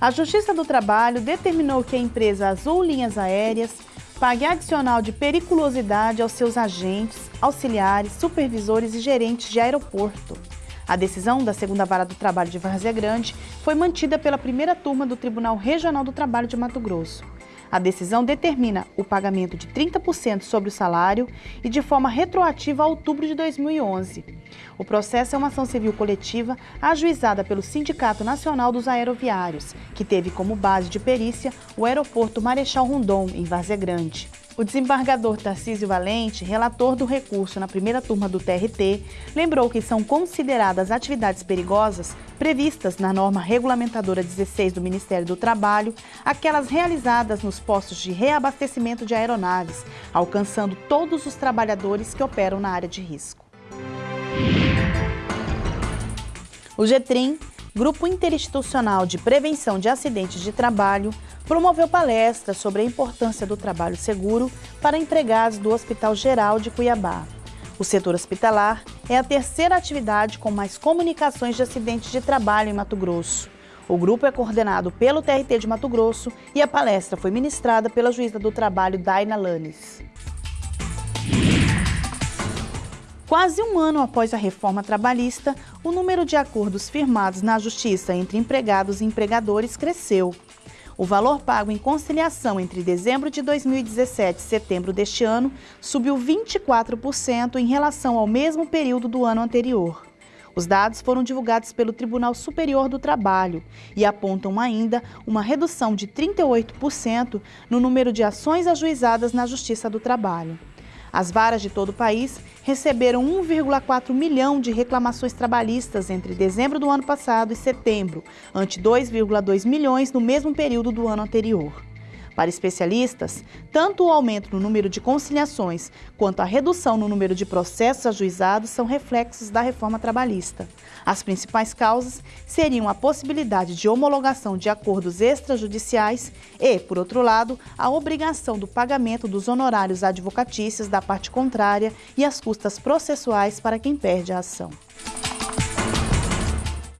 A Justiça do Trabalho determinou que a empresa Azul Linhas Aéreas pague adicional de periculosidade aos seus agentes, auxiliares, supervisores e gerentes de aeroporto. A decisão da segunda vara do trabalho de Várzea Grande foi mantida pela primeira turma do Tribunal Regional do Trabalho de Mato Grosso. A decisão determina o pagamento de 30% sobre o salário e de forma retroativa a outubro de 2011. O processo é uma ação civil coletiva ajuizada pelo Sindicato Nacional dos Aeroviários, que teve como base de perícia o aeroporto Marechal Rondon, em Várzea Grande. O desembargador Tarcísio Valente, relator do recurso na primeira turma do TRT, lembrou que são consideradas atividades perigosas previstas na norma regulamentadora 16 do Ministério do Trabalho, aquelas realizadas nos postos de reabastecimento de aeronaves, alcançando todos os trabalhadores que operam na área de risco. O GETRIM Grupo Interinstitucional de Prevenção de Acidentes de Trabalho, promoveu palestras sobre a importância do trabalho seguro para empregados do Hospital Geral de Cuiabá. O setor hospitalar é a terceira atividade com mais comunicações de acidentes de trabalho em Mato Grosso. O grupo é coordenado pelo TRT de Mato Grosso e a palestra foi ministrada pela juíza do trabalho Daina Lanes. Quase um ano após a reforma trabalhista, o número de acordos firmados na Justiça entre empregados e empregadores cresceu. O valor pago em conciliação entre dezembro de 2017 e setembro deste ano subiu 24% em relação ao mesmo período do ano anterior. Os dados foram divulgados pelo Tribunal Superior do Trabalho e apontam ainda uma redução de 38% no número de ações ajuizadas na Justiça do Trabalho. As varas de todo o país receberam 1,4 milhão de reclamações trabalhistas entre dezembro do ano passado e setembro, ante 2,2 milhões no mesmo período do ano anterior. Para especialistas, tanto o aumento no número de conciliações quanto a redução no número de processos ajuizados são reflexos da reforma trabalhista. As principais causas seriam a possibilidade de homologação de acordos extrajudiciais e, por outro lado, a obrigação do pagamento dos honorários advocatícios da parte contrária e as custas processuais para quem perde a ação.